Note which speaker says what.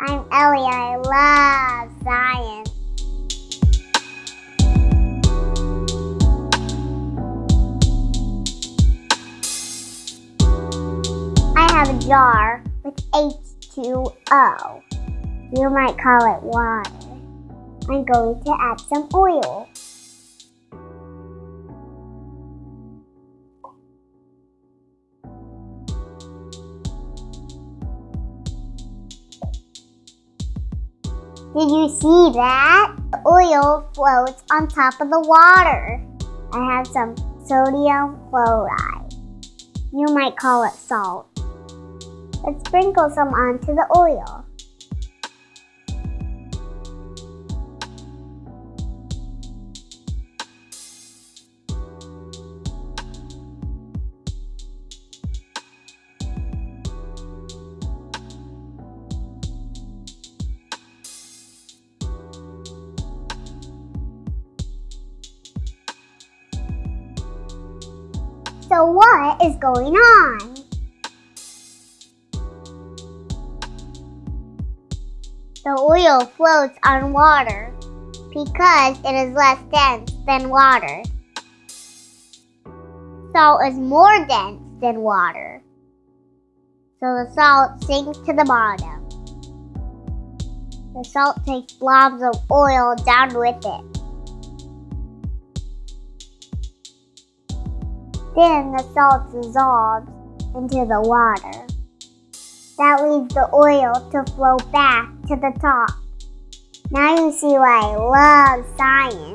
Speaker 1: I'm Ellie. I love science. I have a jar with H2O. You might call it water. I'm going to add some oil. Did you see that? The oil floats on top of the water. I have some sodium chloride. You might call it salt. Let's sprinkle some onto the oil. So what is going on? The oil floats on water because it is less dense than water. Salt is more dense than water. So the salt sinks to the bottom. The salt takes blobs of oil down with it. Then the salt dissolves into the water. That leaves the oil to flow back to the top. Now you see why I love science.